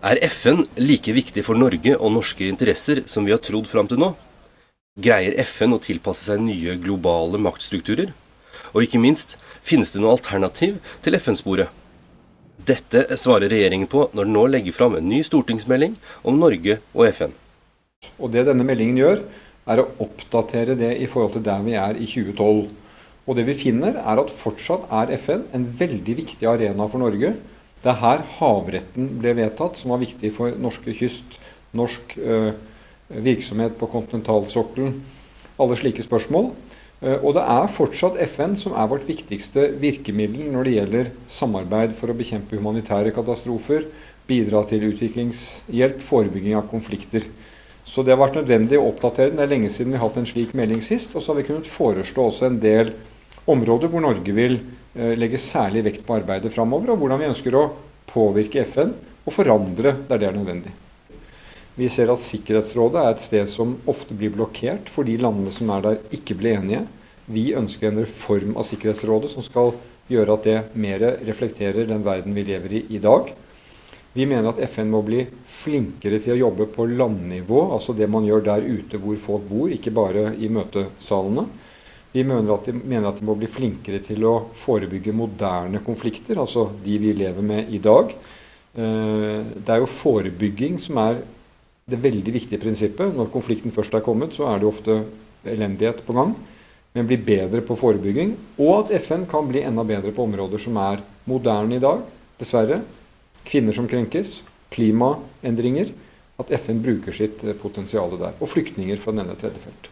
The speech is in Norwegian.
Er FN like viktig for Norge og norske interesser som vi har trodd fram til nå? Greier FN å tilpasse seg nye globale maktstrukturer? Og ikke minst, finnes det noe alternativ til FN-sporet? Dette svarer regjeringen på når den nå legger fram en ny stortingsmelding om Norge og FN. Og Det denne meldingen gjør, er å oppdatere det i forhold til der vi er i 2012. Og det vi finner, er at fortsatt er FN en veldig viktig arena for Norge. Det er her havretten ble vedtatt, som var viktig for norske kyst, norsk eh, virksomhet på kontinentalsokkelen, alle slike spørsmål. Øh, og det er fortsatt FN som er vårt viktigste virkemiddel når det gjelder samarbeid for å bekjempe humanitære katastrofer, bidra til utviklingshjelp, forebygging av konflikter. Så det har vært nødvendig å oppdatere den. Det er lenge siden vi har hatt en slik melding sist. Og så har vi kunnet foreslå også en del områder hvor Norge vil eh, legge særlig vekt på arbeidet framover, og hvordan vi ønsker å påvirke FN og forandre der det er nødvendig. Vi ser at Sikkerhetsrådet er et sted som ofte blir blokkert fordi landene som er der, ikke blir enige. Vi ønsker en reform av Sikkerhetsrådet som skal gjøre at det mer reflekterer den verden vi lever i i dag. Vi mener at FN må bli flinkere til å jobbe på landnivå, altså det man gjør der ute hvor folk bor, ikke bare i møtesalene. Vi mener at, de, mener at de må bli flinkere til å forebygge moderne konflikter, altså de vi lever med i dag. Eh, det er jo forebygging som er det veldig viktige prinsippet. Når konflikten først er kommet, så er det ofte elendighet på gang. Men bli bedre på forebygging. Og at FN kan bli enda bedre på områder som er moderne i dag, dessverre kvinner som krenkes, klimaendringer, at FN bruker sitt eh, potensial der. Og flyktninger fra denne tredje felt.